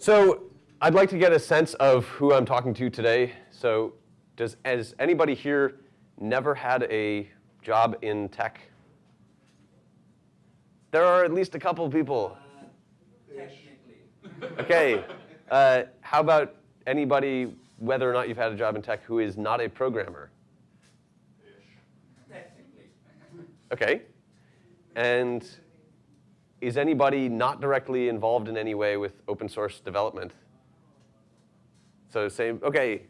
So I'd like to get a sense of who I'm talking to today. So does has anybody here never had a job in tech? There are at least a couple of people. Technically. Okay. Uh, how about anybody, whether or not you've had a job in tech, who is not a programmer? Technically. Okay. And is anybody not directly involved in any way with open source development? So same, okay.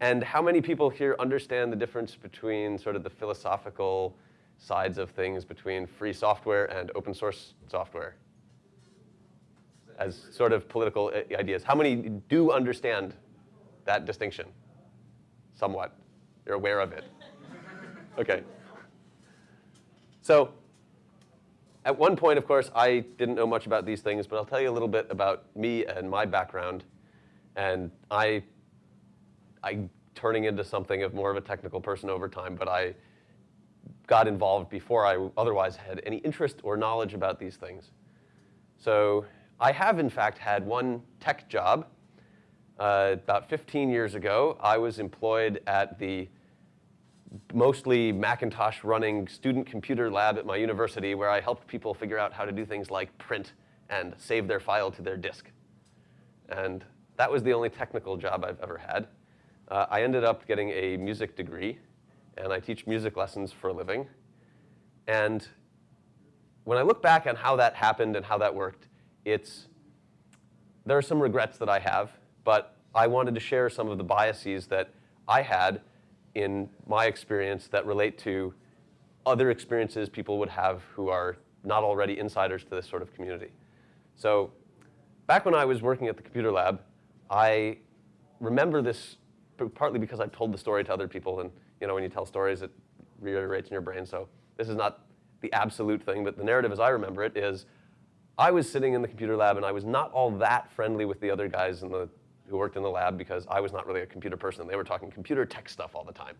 And how many people here understand the difference between sort of the philosophical sides of things between free software and open source software? As sort of political uh, ideas. How many do understand that distinction? Somewhat. You're aware of it. Okay. So at one point, of course, I didn't know much about these things, but I'll tell you a little bit about me and my background. And I, I turning into something of more of a technical person over time, but I got involved before I otherwise had any interest or knowledge about these things. So I have, in fact, had one tech job. Uh, about 15 years ago, I was employed at the mostly Macintosh running student computer lab at my university where I helped people figure out how to do things like print and save their file to their disk. And that was the only technical job I've ever had. Uh, I ended up getting a music degree, and I teach music lessons for a living. And when I look back on how that happened and how that worked, it's, there are some regrets that I have, but I wanted to share some of the biases that I had in my experience that relate to other experiences people would have who are not already insiders to this sort of community. So back when I was working at the computer lab, I remember this partly because I've told the story to other people, and you know, when you tell stories, it reiterates in your brain. So this is not the absolute thing, but the narrative as I remember it is I was sitting in the computer lab and I was not all that friendly with the other guys in the, who worked in the lab because I was not really a computer person. They were talking computer tech stuff all the time.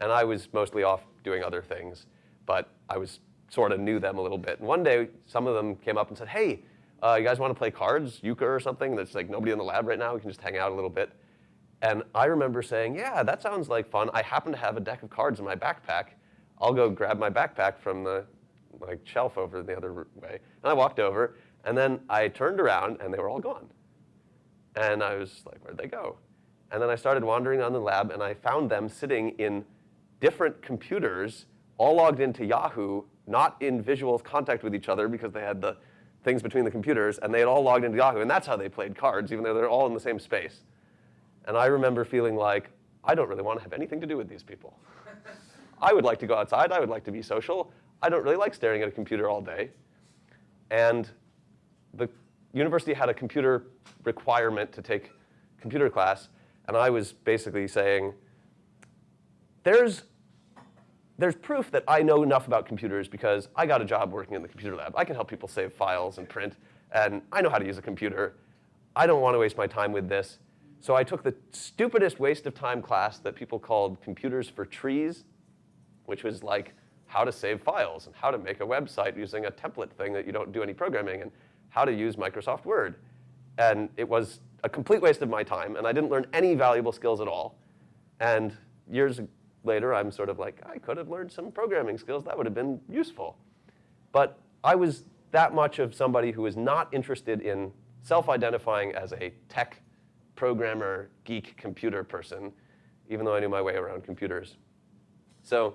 And I was mostly off doing other things, but I was sort of knew them a little bit. And one day, some of them came up and said, hey, uh, you guys want to play cards, euchre or something? There's like nobody in the lab right now. We can just hang out a little bit. And I remember saying, yeah, that sounds like fun. I happen to have a deck of cards in my backpack. I'll go grab my backpack from the like shelf over the other way. And I walked over, and then I turned around, and they were all gone. And I was like, where'd they go? And then I started wandering on the lab, and I found them sitting in different computers, all logged into Yahoo, not in visual contact with each other because they had the things between the computers, and they had all logged into Yahoo, and that's how they played cards, even though they're all in the same space. And I remember feeling like, I don't really want to have anything to do with these people. I would like to go outside. I would like to be social. I don't really like staring at a computer all day. And the university had a computer requirement to take computer class, and I was basically saying, there's, there's proof that I know enough about computers because I got a job working in the computer lab. I can help people save files and print, and I know how to use a computer. I don't want to waste my time with this. So I took the stupidest waste of time class that people called Computers for Trees, which was like how to save files and how to make a website using a template thing that you don't do any programming and how to use Microsoft Word. And it was a complete waste of my time, and I didn't learn any valuable skills at all. And years later, I'm sort of like, I could have learned some programming skills. That would have been useful. But I was that much of somebody who was not interested in self-identifying as a tech programmer, geek, computer person, even though I knew my way around computers. So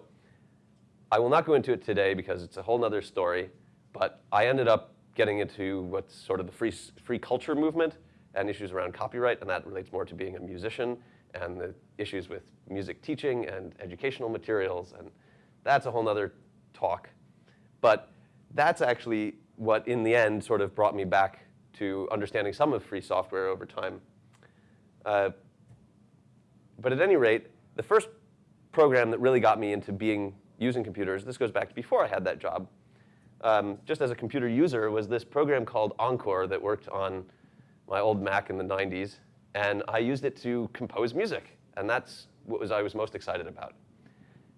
I will not go into it today because it's a whole other story, but I ended up getting into what's sort of the free, free culture movement and issues around copyright, and that relates more to being a musician and the issues with music teaching and educational materials, and that's a whole other talk. But that's actually what, in the end, sort of brought me back to understanding some of free software over time. Uh, but at any rate, the first program that really got me into being using computers, this goes back to before I had that job, um, just as a computer user, was this program called Encore that worked on my old Mac in the 90s. And I used it to compose music. And that's what was I was most excited about.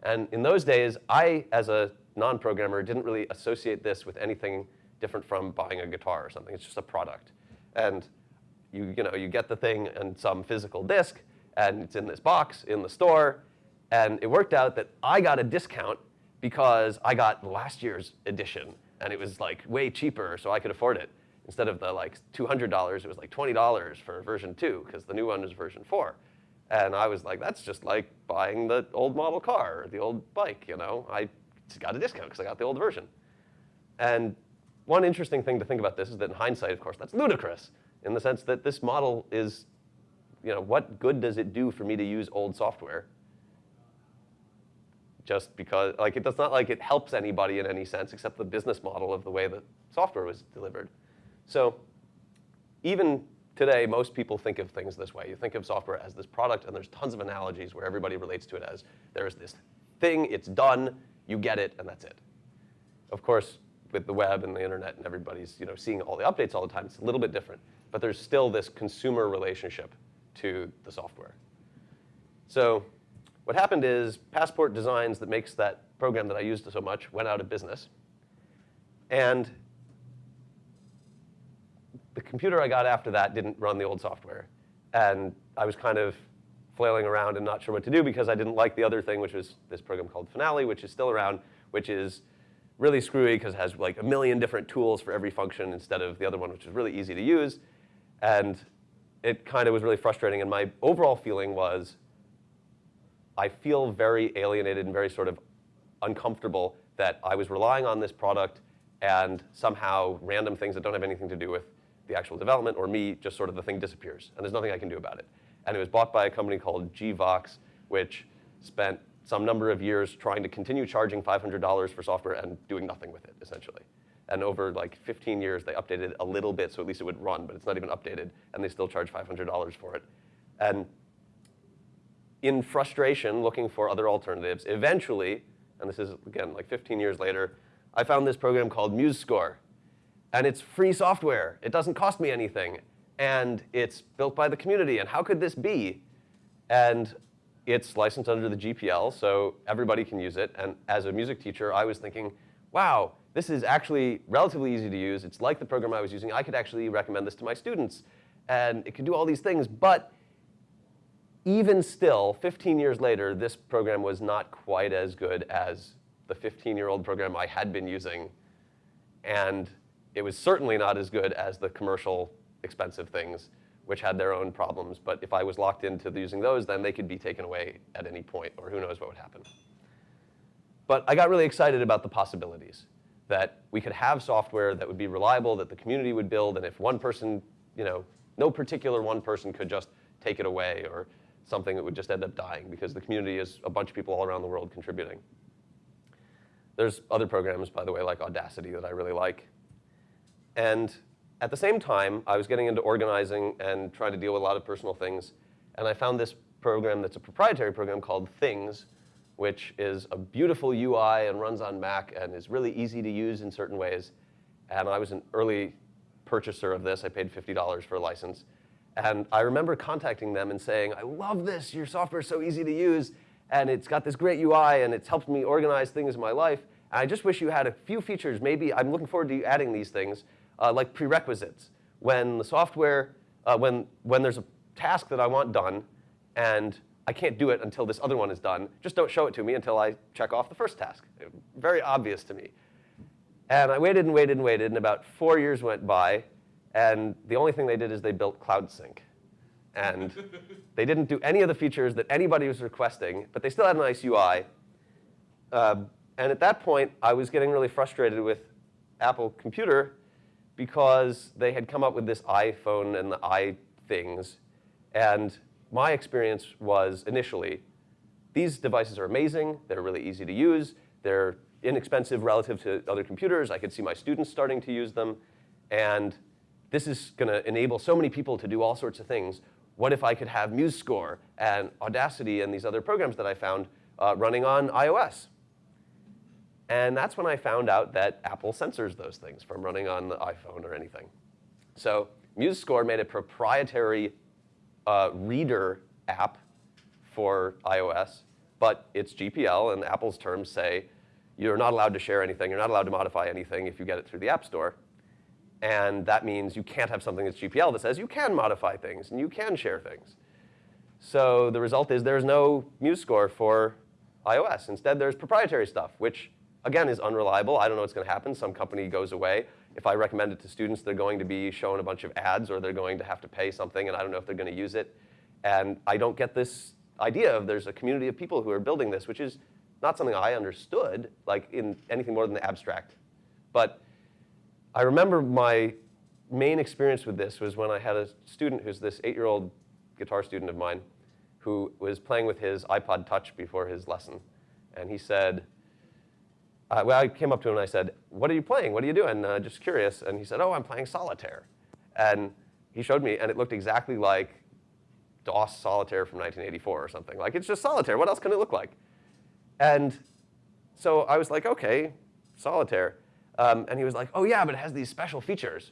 And in those days, I, as a non-programmer, didn't really associate this with anything different from buying a guitar or something. It's just a product. And you, you know, you get the thing on some physical disk, and it's in this box in the store, and it worked out that I got a discount because I got last year's edition, and it was like way cheaper, so I could afford it. Instead of the like $200, it was like $20 for version two, because the new one was version four. And I was like, that's just like buying the old model car, or the old bike, you know? I got a discount because I got the old version. And one interesting thing to think about this is that in hindsight, of course, that's ludicrous in the sense that this model is, you know, what good does it do for me to use old software? Just because, like, it does not like it helps anybody in any sense except the business model of the way the software was delivered. So even today, most people think of things this way. You think of software as this product, and there's tons of analogies where everybody relates to it as there's this thing, it's done, you get it, and that's it. Of course, with the web and the internet and everybody's you know, seeing all the updates all the time, it's a little bit different. But there's still this consumer relationship to the software. So what happened is Passport Designs that makes that program that I used so much went out of business. And the computer I got after that didn't run the old software. And I was kind of flailing around and not sure what to do because I didn't like the other thing, which was this program called Finale, which is still around, which is really screwy because it has like a million different tools for every function instead of the other one, which is really easy to use. And it kind of was really frustrating. And my overall feeling was I feel very alienated and very sort of uncomfortable that I was relying on this product and somehow random things that don't have anything to do with the actual development or me, just sort of the thing disappears. And there's nothing I can do about it. And it was bought by a company called GVox, which spent some number of years trying to continue charging $500 for software and doing nothing with it, essentially. And over like 15 years, they updated a little bit so at least it would run, but it's not even updated, and they still charge $500 for it. And in frustration, looking for other alternatives, eventually, and this is, again, like 15 years later, I found this program called MuseScore. And it's free software. It doesn't cost me anything. And it's built by the community. And how could this be? And it's licensed under the GPL, so everybody can use it. And as a music teacher, I was thinking, wow, this is actually relatively easy to use. It's like the program I was using. I could actually recommend this to my students. And it can do all these things. But even still, 15 years later, this program was not quite as good as the 15-year-old program I had been using. And it was certainly not as good as the commercial expensive things, which had their own problems. But if I was locked into using those, then they could be taken away at any point, or who knows what would happen. But I got really excited about the possibilities that we could have software that would be reliable, that the community would build, and if one person, you know, no particular one person could just take it away or something that would just end up dying because the community is a bunch of people all around the world contributing. There's other programs, by the way, like Audacity that I really like. And at the same time, I was getting into organizing and trying to deal with a lot of personal things. And I found this program that's a proprietary program called Things, which is a beautiful UI and runs on Mac and is really easy to use in certain ways. And I was an early purchaser of this. I paid $50 for a license. And I remember contacting them and saying, I love this. Your software is so easy to use. And it's got this great UI, and it's helped me organize things in my life. And I just wish you had a few features. Maybe I'm looking forward to you adding these things, uh, like prerequisites. When the software, uh, when, when there's a task that I want done, and I can't do it until this other one is done. Just don't show it to me until I check off the first task. Very obvious to me. And I waited and waited and waited, and about four years went by, and the only thing they did is they built Cloud Sync. And they didn't do any of the features that anybody was requesting, but they still had a nice UI. Uh, and at that point, I was getting really frustrated with Apple Computer because they had come up with this iPhone and the iThings. And my experience was initially, these devices are amazing. They're really easy to use. They're inexpensive relative to other computers. I could see my students starting to use them. And this is going to enable so many people to do all sorts of things. What if I could have MuseScore and Audacity and these other programs that I found uh, running on iOS? And that's when I found out that Apple censors those things from running on the iPhone or anything. So MuseScore made a proprietary uh, reader app for iOS, but it's GPL, and Apple's terms say you're not allowed to share anything, you're not allowed to modify anything if you get it through the App Store. And that means you can't have something that's GPL that says you can modify things and you can share things. So the result is there's no MuseScore for iOS. Instead, there's proprietary stuff, which again is unreliable. I don't know what's going to happen. Some company goes away. If I recommend it to students, they're going to be shown a bunch of ads or they're going to have to pay something, and I don't know if they're going to use it. And I don't get this idea of there's a community of people who are building this, which is not something I understood, like in anything more than the abstract. But I remember my main experience with this was when I had a student who's this eight-year-old guitar student of mine who was playing with his iPod Touch before his lesson. And he said, uh, well, I came up to him and I said, what are you playing? What are you doing? Uh, just curious. And he said, oh, I'm playing solitaire. And he showed me, and it looked exactly like DOS solitaire from 1984 or something. Like, it's just solitaire. What else can it look like? And so I was like, OK, solitaire. Um, and he was like, oh, yeah, but it has these special features.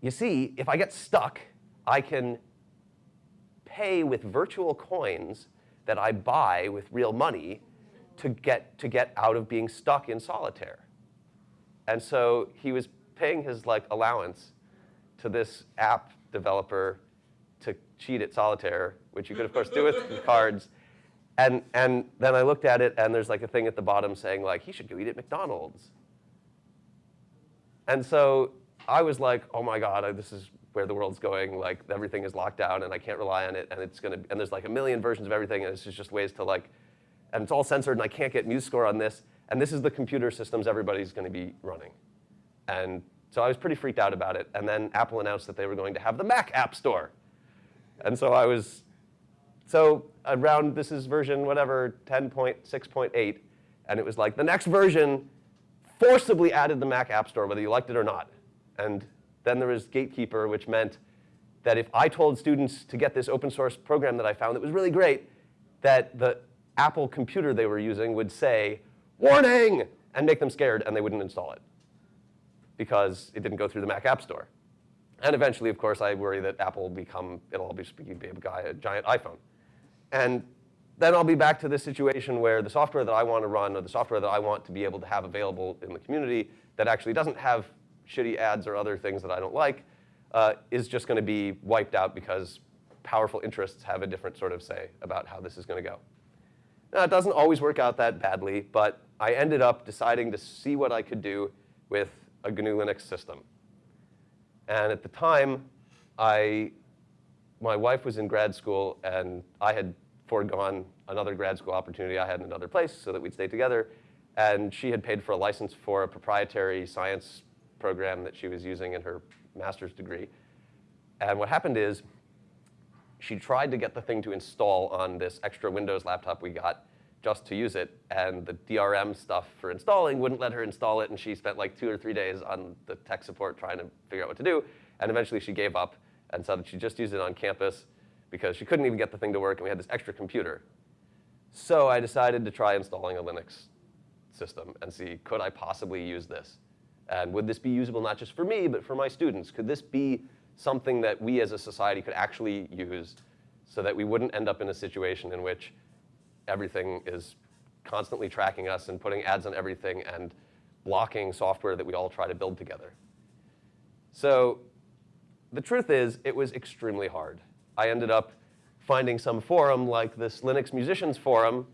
You see, if I get stuck, I can pay with virtual coins that I buy with real money to get, to get out of being stuck in solitaire. And so he was paying his like allowance to this app developer to cheat at solitaire, which you could of course do with cards. And, and then I looked at it and there's like a thing at the bottom saying like, he should go eat at McDonald's. And so I was like, oh my God, this is where the world's going. Like everything is locked down and I can't rely on it and it's gonna, and there's like a million versions of everything and it's just ways to like and it's all censored, and I can't get MuseScore on this. And this is the computer systems everybody's going to be running. And so I was pretty freaked out about it. And then Apple announced that they were going to have the Mac App Store. And so I was, so around, this is version whatever, 10.6.8. And it was like the next version forcibly added the Mac App Store, whether you liked it or not. And then there was Gatekeeper, which meant that if I told students to get this open source program that I found that was really great, that the Apple computer they were using would say, warning, and make them scared, and they wouldn't install it because it didn't go through the Mac App Store. And eventually, of course, I worry that Apple will become, it'll all be a guy, a giant iPhone. And then I'll be back to this situation where the software that I want to run or the software that I want to be able to have available in the community that actually doesn't have shitty ads or other things that I don't like uh, is just going to be wiped out because powerful interests have a different sort of say about how this is going to go. Now, it doesn't always work out that badly, but I ended up deciding to see what I could do with a GNU Linux system. And at the time, I, my wife was in grad school, and I had foregone another grad school opportunity I had in another place so that we'd stay together. And she had paid for a license for a proprietary science program that she was using in her master's degree. And what happened is she tried to get the thing to install on this extra Windows laptop we got just to use it, and the DRM stuff for installing wouldn't let her install it, and she spent like two or three days on the tech support trying to figure out what to do, and eventually she gave up and said that she just used it on campus because she couldn't even get the thing to work, and we had this extra computer. So I decided to try installing a Linux system and see, could I possibly use this? And would this be usable not just for me, but for my students? Could this be something that we as a society could actually use so that we wouldn't end up in a situation in which everything is constantly tracking us and putting ads on everything and blocking software that we all try to build together. So the truth is, it was extremely hard. I ended up finding some forum like this Linux Musicians Forum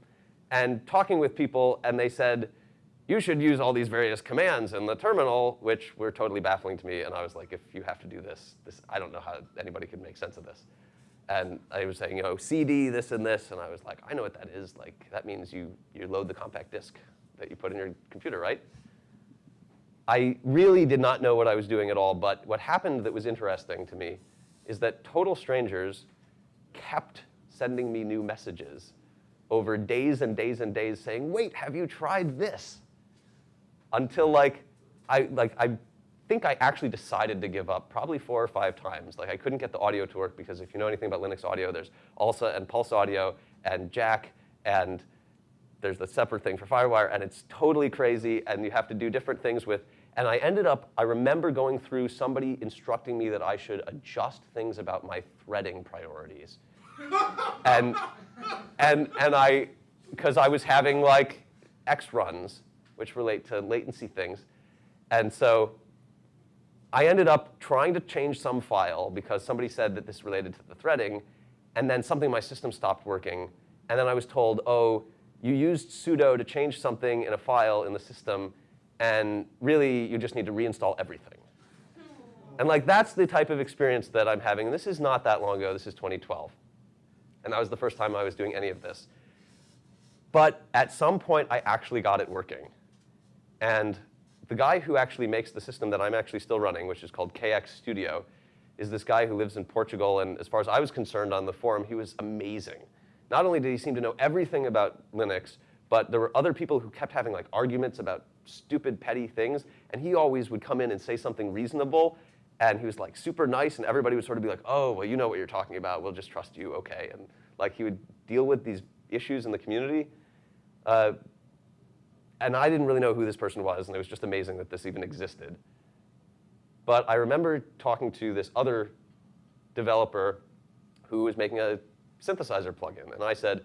and talking with people, and they said, you should use all these various commands in the terminal, which were totally baffling to me. And I was like, if you have to do this, this I don't know how anybody could make sense of this. And I was saying, you know, CD, this and this. And I was like, I know what that is. Like, that means you, you load the compact disk that you put in your computer, right? I really did not know what I was doing at all. But what happened that was interesting to me is that total strangers kept sending me new messages over days and days and days saying, wait, have you tried this? until like I like I think I actually decided to give up probably four or five times. Like I couldn't get the audio to work because if you know anything about Linux audio, there's ALSA and Pulse Audio and Jack and there's the separate thing for FireWire and it's totally crazy and you have to do different things with. And I ended up, I remember going through somebody instructing me that I should adjust things about my threading priorities. and, and, and I, because I was having like X runs which relate to latency things. And so I ended up trying to change some file because somebody said that this related to the threading, and then something in my system stopped working. And then I was told, oh, you used sudo to change something in a file in the system, and really you just need to reinstall everything. And like that's the type of experience that I'm having. This is not that long ago. This is 2012. And that was the first time I was doing any of this. But at some point, I actually got it working. And the guy who actually makes the system that I'm actually still running, which is called KX Studio, is this guy who lives in Portugal. And as far as I was concerned on the forum, he was amazing. Not only did he seem to know everything about Linux, but there were other people who kept having like arguments about stupid, petty things. And he always would come in and say something reasonable. And he was like super nice, and everybody would sort of be like, oh, well, you know what you're talking about. We'll just trust you, OK. And like he would deal with these issues in the community. Uh, and I didn't really know who this person was, and it was just amazing that this even existed. But I remember talking to this other developer who was making a synthesizer plugin. And I said,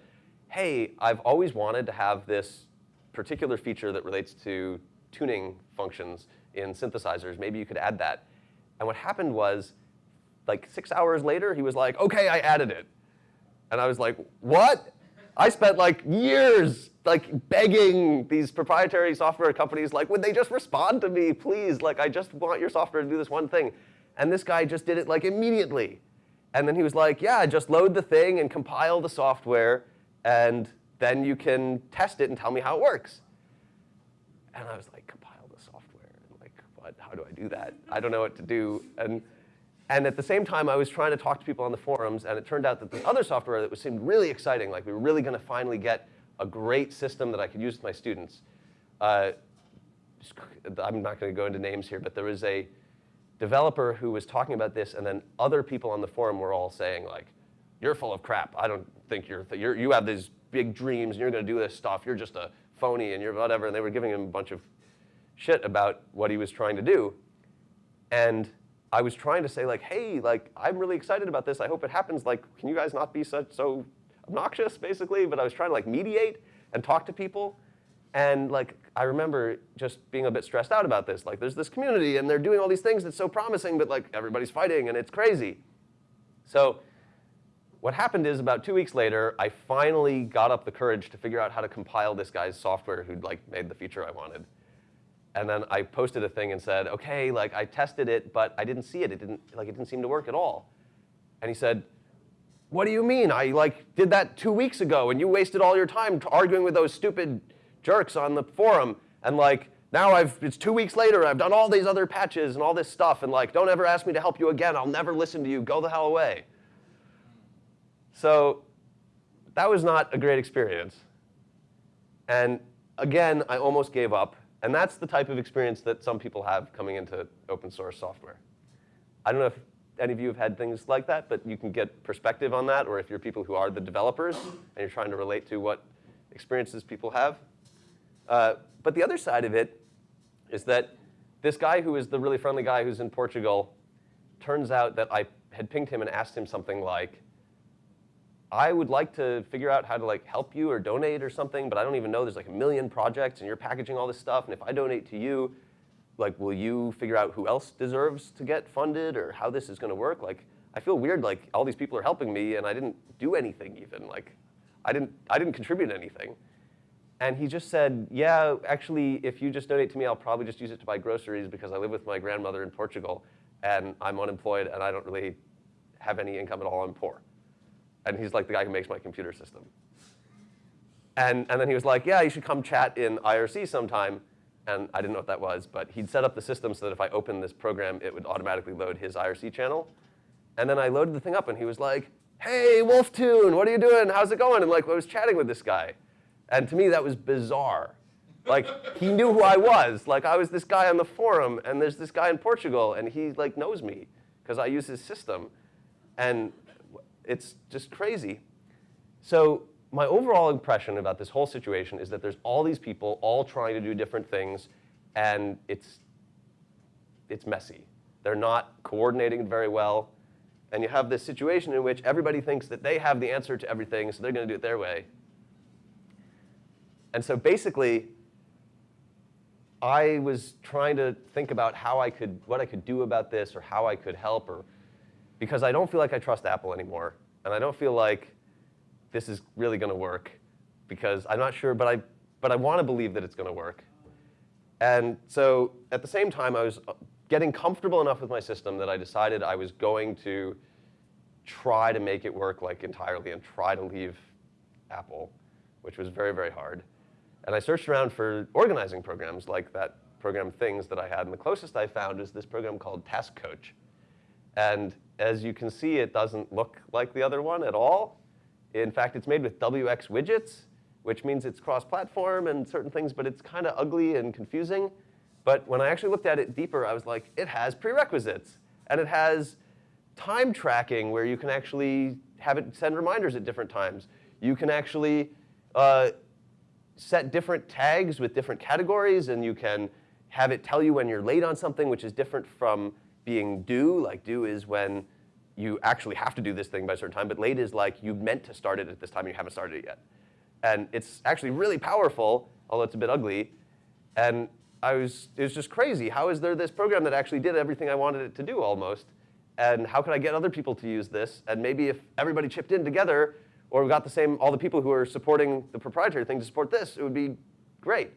hey, I've always wanted to have this particular feature that relates to tuning functions in synthesizers. Maybe you could add that. And what happened was, like six hours later, he was like, OK, I added it. And I was like, what? I spent like years like begging these proprietary software companies, like, would they just respond to me, please? Like, I just want your software to do this one thing. And this guy just did it like immediately. And then he was like, yeah, just load the thing and compile the software, and then you can test it and tell me how it works. And I was like, compile the software? And like, what? How do I do that? I don't know what to do. And and at the same time, I was trying to talk to people on the forums, and it turned out that the other software that was, seemed really exciting, like we were really going to finally get a great system that I could use with my students. Uh, I'm not going to go into names here, but there was a developer who was talking about this, and then other people on the forum were all saying, like, you're full of crap. I don't think you're, th you're you have these big dreams, and you're going to do this stuff. You're just a phony, and you're whatever. And they were giving him a bunch of shit about what he was trying to do. And I was trying to say like, hey, like I'm really excited about this. I hope it happens. Like, can you guys not be such so obnoxious, basically? But I was trying to like mediate and talk to people. And like, I remember just being a bit stressed out about this. Like, there's this community, and they're doing all these things that's so promising, but like everybody's fighting, and it's crazy. So what happened is about two weeks later, I finally got up the courage to figure out how to compile this guy's software who'd like made the feature I wanted. And then I posted a thing and said, okay, like I tested it, but I didn't see it. It didn't, like, it didn't seem to work at all. And he said, what do you mean? I like did that two weeks ago, and you wasted all your time arguing with those stupid jerks on the forum. And like now I've it's two weeks later, I've done all these other patches and all this stuff, and like don't ever ask me to help you again. I'll never listen to you. Go the hell away. So that was not a great experience. And again, I almost gave up and that's the type of experience that some people have coming into open source software. I don't know if any of you have had things like that, but you can get perspective on that, or if you're people who are the developers and you're trying to relate to what experiences people have. Uh, but the other side of it is that this guy who is the really friendly guy who's in Portugal, turns out that I had pinged him and asked him something like, I would like to figure out how to like help you or donate or something, but I don't even know. There's like a million projects and you're packaging all this stuff. And if I donate to you, like, will you figure out who else deserves to get funded or how this is going to work? Like, I feel weird. Like, all these people are helping me and I didn't do anything even. Like, I didn't, I didn't contribute anything. And he just said, yeah, actually, if you just donate to me, I'll probably just use it to buy groceries because I live with my grandmother in Portugal and I'm unemployed and I don't really have any income at all. I'm poor. And he's like the guy who makes my computer system. And, and then he was like, yeah, you should come chat in IRC sometime. And I didn't know what that was, but he'd set up the system so that if I opened this program, it would automatically load his IRC channel. And then I loaded the thing up, and he was like, hey, Wolftune, what are you doing? How's it going? And like, I was chatting with this guy. And to me, that was bizarre. Like, he knew who I was. Like, I was this guy on the forum, and there's this guy in Portugal, and he like knows me because I use his system. And it's just crazy. So my overall impression about this whole situation is that there's all these people all trying to do different things, and it's, it's messy. They're not coordinating very well. And you have this situation in which everybody thinks that they have the answer to everything, so they're going to do it their way. And so basically, I was trying to think about how I could, what I could do about this or how I could help or, because I don't feel like I trust Apple anymore. And I don't feel like this is really gonna work because I'm not sure, but I, but I wanna believe that it's gonna work. And so at the same time, I was uh, getting comfortable enough with my system that I decided I was going to try to make it work like entirely and try to leave Apple, which was very, very hard. And I searched around for organizing programs like that program Things that I had, and the closest I found is this program called Task Coach. And as you can see, it doesn't look like the other one at all. In fact, it's made with WX widgets, which means it's cross-platform and certain things, but it's kind of ugly and confusing. But when I actually looked at it deeper, I was like, it has prerequisites. And it has time tracking where you can actually have it send reminders at different times. You can actually uh, set different tags with different categories, and you can have it tell you when you're late on something, which is different from being due. Like due is when you actually have to do this thing by a certain time, but late is like you meant to start it at this time and you haven't started it yet. And it's actually really powerful, although it's a bit ugly. And I was, it was just crazy. How is there this program that actually did everything I wanted it to do almost? And how could I get other people to use this? And maybe if everybody chipped in together, or we got the same, all the people who are supporting the proprietary thing to support this, it would be great.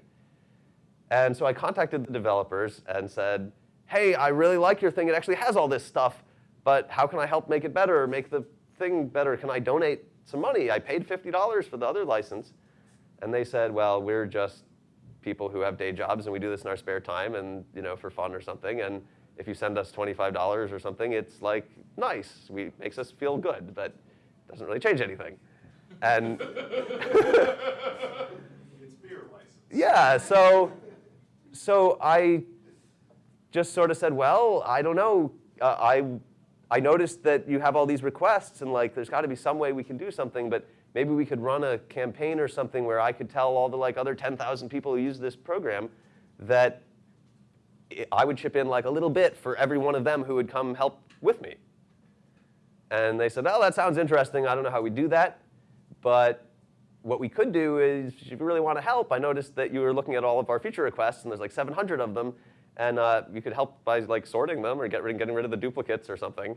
And so I contacted the developers and said, hey, I really like your thing. It actually has all this stuff, but how can I help make it better or make the thing better? Can I donate some money? I paid $50 for the other license. And they said, well, we're just people who have day jobs and we do this in our spare time and you know for fun or something. And if you send us $25 or something, it's like nice. We makes us feel good, but doesn't really change anything. And it's beer license. Yeah, so so I just sort of said, well, I don't know. Uh, I I noticed that you have all these requests, and like, there's got to be some way we can do something, but maybe we could run a campaign or something where I could tell all the like other 10,000 people who use this program that I would chip in like a little bit for every one of them who would come help with me. And they said, oh, that sounds interesting. I don't know how we do that. But what we could do is, if you really want to help, I noticed that you were looking at all of our feature requests, and there's like 700 of them. And uh, you could help by like sorting them or get rid, getting rid of the duplicates or something.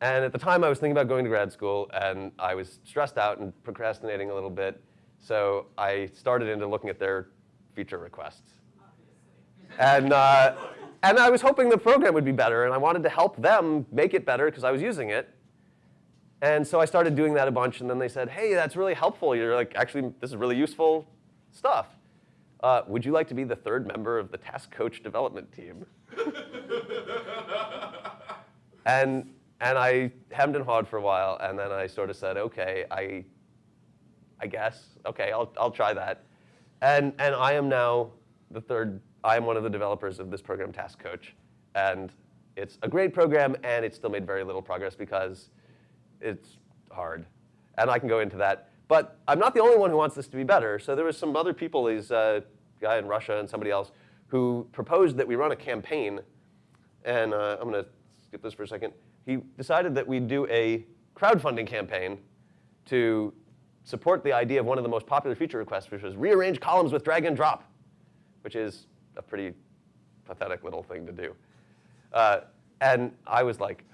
And at the time, I was thinking about going to grad school, and I was stressed out and procrastinating a little bit. So I started into looking at their feature requests. And, uh, and I was hoping the program would be better, and I wanted to help them make it better because I was using it. And so I started doing that a bunch, and then they said, hey, that's really helpful. You're like, actually, this is really useful stuff. Uh, would you like to be the third member of the Task Coach development team? and, and I hemmed and hawed for a while, and then I sort of said, okay, I, I guess, okay, I'll, I'll try that. And, and I am now the third I am one of the developers of this program, Task Coach. And it's a great program, and it's still made very little progress because it's hard. And I can go into that. But I'm not the only one who wants this to be better. So there was some other people, these uh, guy in Russia and somebody else, who proposed that we run a campaign. And uh, I'm going to skip this for a second. He decided that we'd do a crowdfunding campaign to support the idea of one of the most popular feature requests, which was rearrange columns with drag and drop, which is a pretty pathetic little thing to do. Uh, and I was like,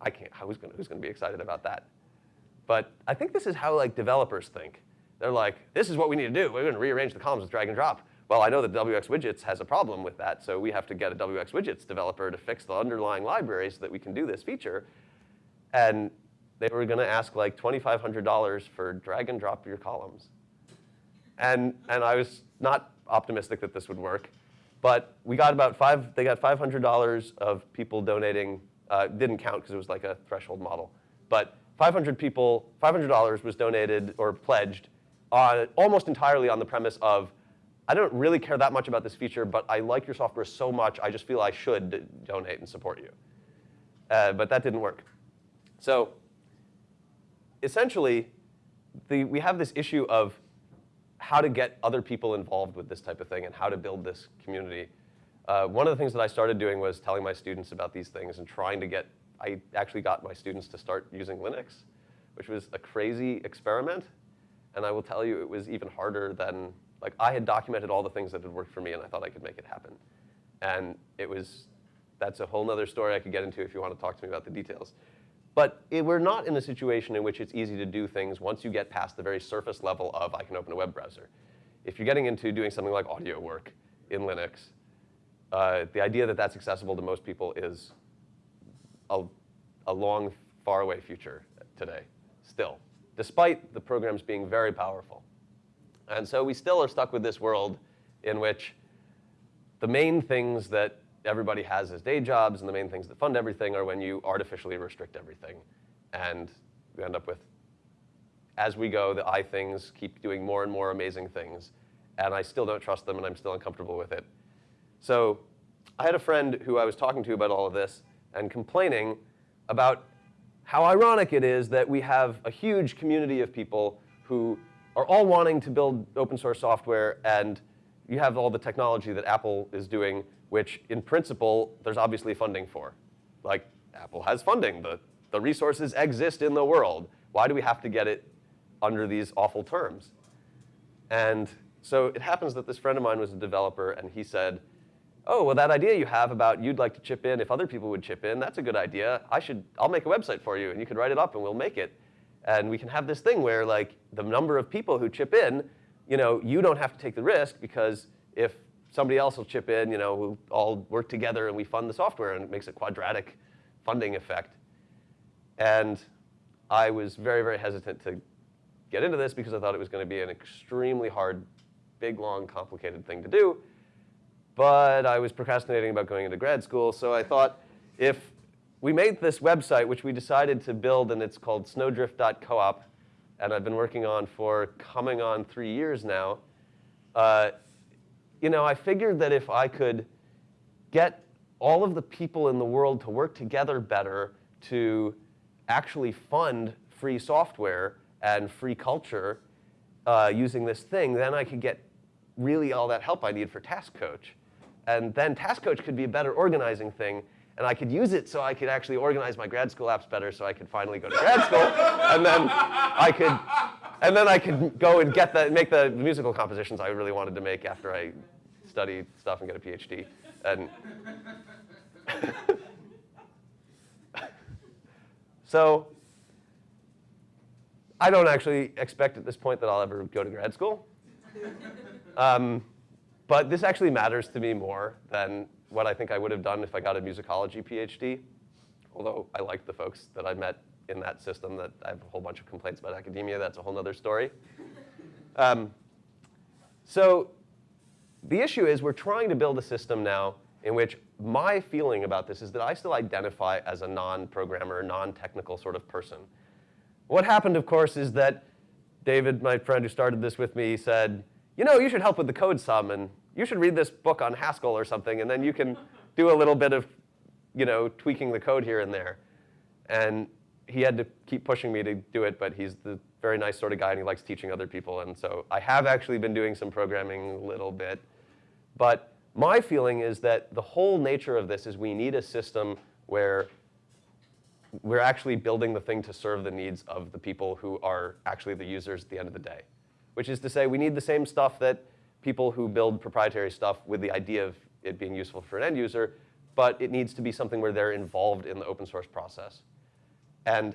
I can't, who's gonna, who's gonna be excited about that? But I think this is how like developers think. They're like, this is what we need to do. We're gonna rearrange the columns with drag and drop. Well, I know that WX Widgets has a problem with that, so we have to get a WX Widgets developer to fix the underlying library so that we can do this feature. And they were gonna ask like $2,500 for drag and drop your columns. And, and I was not optimistic that this would work. But we got about five, they got $500 of people donating, uh, didn't count because it was like a threshold model. But 500 people, $500 was donated or pledged on, almost entirely on the premise of, I don't really care that much about this feature, but I like your software so much, I just feel I should donate and support you. Uh, but that didn't work. So essentially, the, we have this issue of how to get other people involved with this type of thing and how to build this community. Uh, one of the things that I started doing was telling my students about these things and trying to get, I actually got my students to start using Linux, which was a crazy experiment. And I will tell you, it was even harder than Like I had documented all the things that had worked for me and I thought I could make it happen. And it was, that's a whole nother story I could get into if you want to talk to me about the details. But it, we're not in a situation in which it's easy to do things once you get past the very surface level of I can open a web browser. If you're getting into doing something like audio work in Linux, uh, the idea that that's accessible to most people is a, a long, faraway future today, still, despite the programs being very powerful. And so we still are stuck with this world in which the main things that everybody has as day jobs and the main things that fund everything are when you artificially restrict everything. And we end up with, as we go, the I things keep doing more and more amazing things. And I still don't trust them and I'm still uncomfortable with it. So I had a friend who I was talking to about all of this and complaining about how ironic it is that we have a huge community of people who are all wanting to build open source software and you have all the technology that Apple is doing, which in principle, there's obviously funding for. Like, Apple has funding. The, the resources exist in the world. Why do we have to get it under these awful terms? And so it happens that this friend of mine was a developer, and he said, oh, well, that idea you have about you'd like to chip in if other people would chip in, that's a good idea. I should, I'll make a website for you, and you can write it up, and we'll make it. And we can have this thing where, like, the number of people who chip in you know, you don't have to take the risk because if somebody else will chip in, you know, we'll all work together and we fund the software and it makes a quadratic funding effect. And I was very, very hesitant to get into this because I thought it was going to be an extremely hard, big, long, complicated thing to do. But I was procrastinating about going into grad school, so I thought if we made this website, which we decided to build, and it's called snowdrift.coop, and I've been working on for coming on three years now, uh, you know, I figured that if I could get all of the people in the world to work together better to actually fund free software and free culture uh, using this thing, then I could get really all that help I need for Task Coach. And then Task Coach could be a better organizing thing and I could use it so I could actually organize my grad school apps better so I could finally go to grad school. and then I could, and then I could go and get the, make the musical compositions I really wanted to make after I study stuff and get a PhD. And so I don't actually expect at this point that I'll ever go to grad school. Um, but this actually matters to me more than what I think I would have done if I got a musicology PhD. Although I liked the folks that I met in that system that I have a whole bunch of complaints about academia. That's a whole other story. Um, so the issue is we're trying to build a system now in which my feeling about this is that I still identify as a non-programmer, non-technical sort of person. What happened, of course, is that David, my friend who started this with me, said, you know, you should help with the code some. And you should read this book on Haskell or something, and then you can do a little bit of, you know, tweaking the code here and there. And he had to keep pushing me to do it, but he's the very nice sort of guy, and he likes teaching other people. And so I have actually been doing some programming a little bit. But my feeling is that the whole nature of this is we need a system where we're actually building the thing to serve the needs of the people who are actually the users at the end of the day. Which is to say, we need the same stuff that people who build proprietary stuff with the idea of it being useful for an end user, but it needs to be something where they're involved in the open source process. And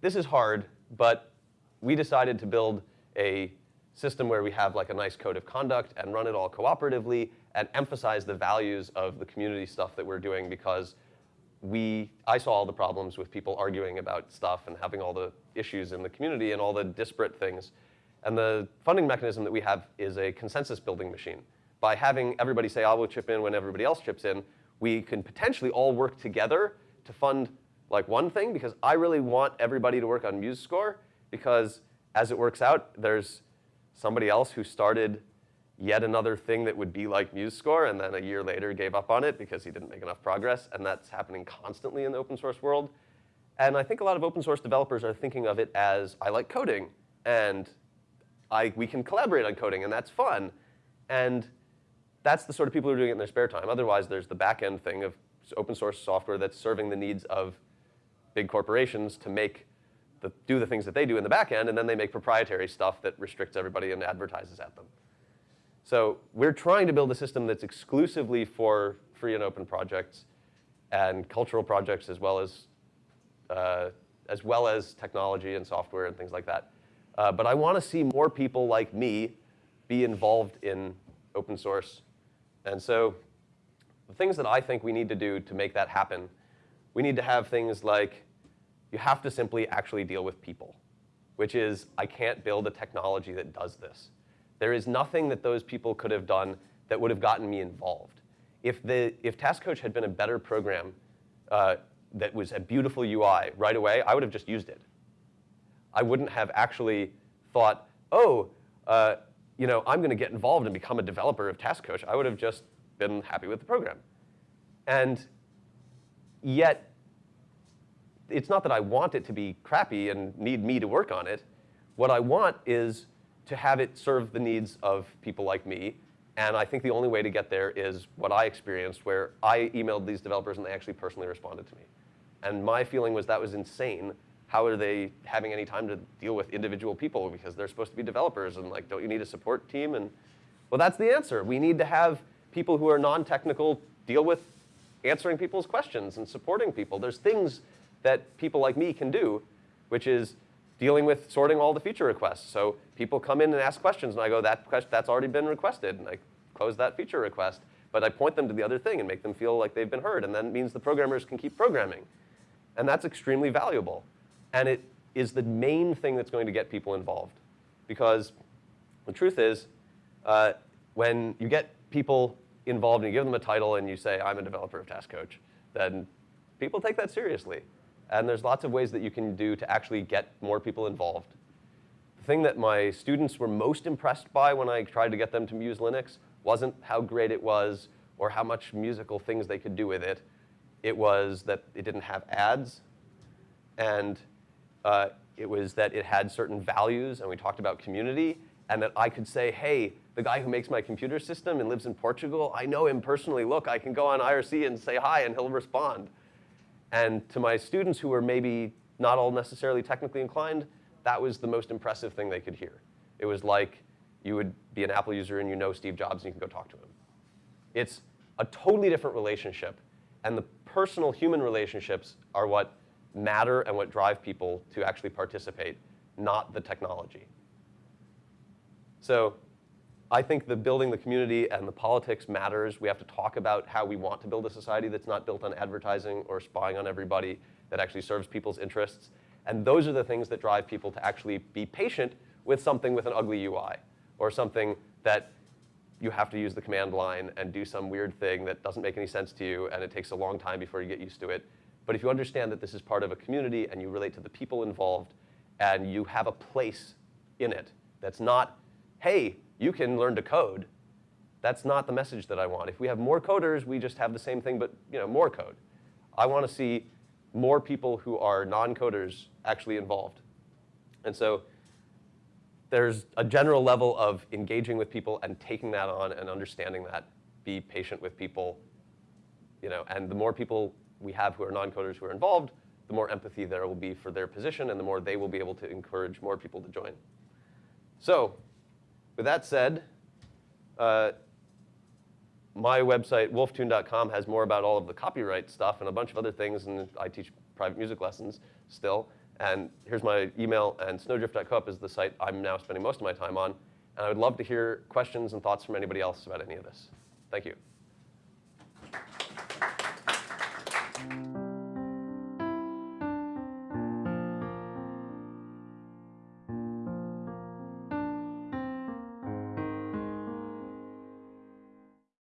this is hard, but we decided to build a system where we have like a nice code of conduct and run it all cooperatively and emphasize the values of the community stuff that we're doing because we, I saw all the problems with people arguing about stuff and having all the issues in the community and all the disparate things. And the funding mechanism that we have is a consensus building machine. By having everybody say, I will chip in when everybody else chips in, we can potentially all work together to fund like one thing because I really want everybody to work on MuseScore because as it works out, there's somebody else who started yet another thing that would be like MuseScore and then a year later gave up on it because he didn't make enough progress. And that's happening constantly in the open source world. And I think a lot of open source developers are thinking of it as, I like coding, and I, we can collaborate on coding, and that's fun. And that's the sort of people who are doing it in their spare time. Otherwise, there's the back end thing of open source software that's serving the needs of big corporations to make the, do the things that they do in the back end, and then they make proprietary stuff that restricts everybody and advertises at them. So we're trying to build a system that's exclusively for free and open projects and cultural projects as well as, uh, as well as technology and software and things like that. Uh, but I want to see more people like me be involved in open source. And so the things that I think we need to do to make that happen, we need to have things like you have to simply actually deal with people, which is I can't build a technology that does this. There is nothing that those people could have done that would have gotten me involved. If, the, if Task Coach had been a better program uh, that was a beautiful UI right away, I would have just used it. I wouldn't have actually thought, oh, uh, you know, I'm going to get involved and become a developer of Task Coach. I would have just been happy with the program. And yet, it's not that I want it to be crappy and need me to work on it. What I want is to have it serve the needs of people like me. And I think the only way to get there is what I experienced, where I emailed these developers and they actually personally responded to me. And my feeling was that was insane. How are they having any time to deal with individual people because they're supposed to be developers and like, don't you need a support team? And well, that's the answer. We need to have people who are non-technical deal with answering people's questions and supporting people. There's things that people like me can do, which is dealing with sorting all the feature requests. So people come in and ask questions, and I go, that that's already been requested, and I close that feature request. But I point them to the other thing and make them feel like they've been heard, and that means the programmers can keep programming. And that's extremely valuable. And it is the main thing that's going to get people involved. Because the truth is, uh, when you get people involved and you give them a title and you say, I'm a developer of Task Coach, then people take that seriously. And there's lots of ways that you can do to actually get more people involved. The thing that my students were most impressed by when I tried to get them to use Linux wasn't how great it was or how much musical things they could do with it. It was that it didn't have ads, and uh, it was that it had certain values, and we talked about community, and that I could say, hey, the guy who makes my computer system and lives in Portugal, I know him personally. Look, I can go on IRC and say hi, and he'll respond. And to my students who were maybe not all necessarily technically inclined, that was the most impressive thing they could hear. It was like you would be an Apple user and you know Steve Jobs and you can go talk to him. It's a totally different relationship. And the personal human relationships are what matter and what drive people to actually participate, not the technology. So I think the building the community and the politics matters. We have to talk about how we want to build a society that's not built on advertising or spying on everybody, that actually serves people's interests. And those are the things that drive people to actually be patient with something with an ugly UI or something that you have to use the command line and do some weird thing that doesn't make any sense to you and it takes a long time before you get used to it. But if you understand that this is part of a community and you relate to the people involved and you have a place in it that's not, hey, you can learn to code. That's not the message that I want. If we have more coders, we just have the same thing, but you know, more code. I want to see more people who are non-coders actually involved. And so there's a general level of engaging with people and taking that on and understanding that. Be patient with people. You know, and the more people we have who are non-coders who are involved, the more empathy there will be for their position and the more they will be able to encourage more people to join. So with that said, uh, my website, wolftune.com, has more about all of the copyright stuff and a bunch of other things, and I teach private music lessons still. And here's my email, and snowdrift.coop is the site I'm now spending most of my time on. And I would love to hear questions and thoughts from anybody else about any of this. Thank you.